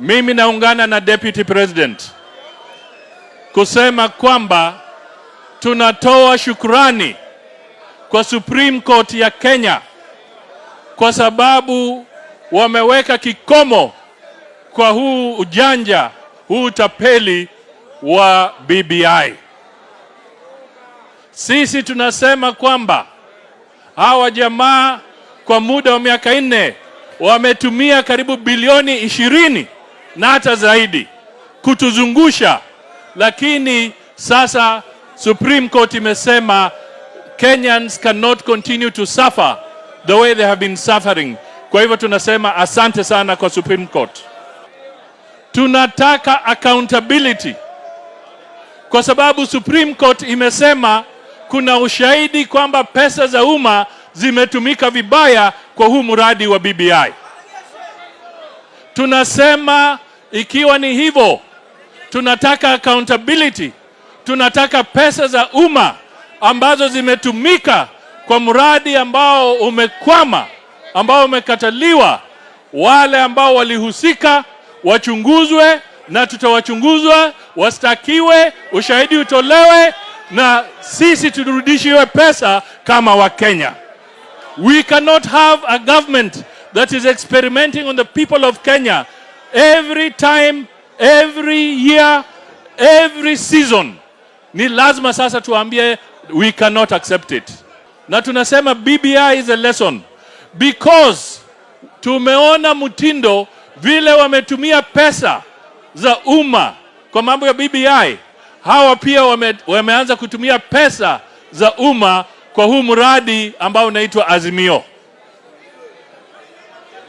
Mimi naungana na Deputy President kusema kwamba tunatoa shukrani kwa Supreme Court ya Kenya kwa sababu wameweka kikomo kwa huu ujanja, huu utapeli wa BBI. Sisi tunasema kwamba hawa jamaa kwa muda wa miaka nne wametumia karibu bilioni ishirini na hata zaidi kutuzungusha, lakini sasa Supreme Court imesema Kenyans cannot continue to suffer the way they have been suffering. Kwa hivyo tunasema asante sana kwa Supreme Court. Tunataka accountability kwa sababu Supreme Court imesema kuna ushahidi kwamba pesa za umma zimetumika vibaya kwa huu mradi wa BBI. Tunasema ikiwa ni hivyo, tunataka accountability, tunataka pesa za umma ambazo zimetumika kwa mradi ambao umekwama, ambao umekataliwa, wale ambao walihusika wachunguzwe, na tutawachunguzwa, wastakiwe, ushahidi utolewe, na sisi turudishiwe pesa kama Wakenya. We cannot have a government that is experimenting on the people of Kenya every time, every year, every season. Ni lazima sasa tuambie we cannot accept it. Na tunasema BBI is a lesson because tumeona mtindo vile wametumia pesa za umma kwa mambo ya BBI. Hawa pia wame, wameanza kutumia pesa za umma kwa huu mradi ambao unaitwa Azimio.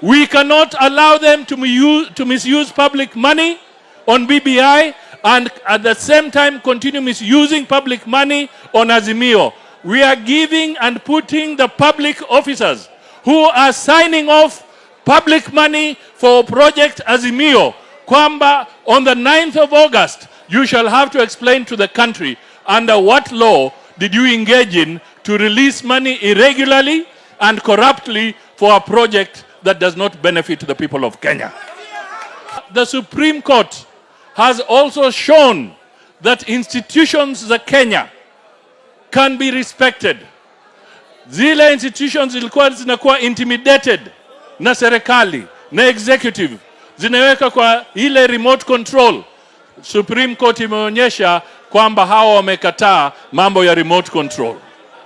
We cannot allow them to, use, to misuse public money on BBI and at the same time continue misusing public money on Azimio. We are giving and putting the public officers who are signing off public money for project Azimio kwamba on the 9th of August you shall have to explain to the country under what law did you engage in to release money irregularly and corruptly for a project that does not benefit the people of Kenya. The Supreme Court has also shown that institutions za Kenya can be respected. Zile institutions zilikuwa zinakuwa intimidated na serikali na executive zinaweka kwa ile remote control. Supreme Court imeonyesha kwamba hawa wamekataa mambo ya remote control.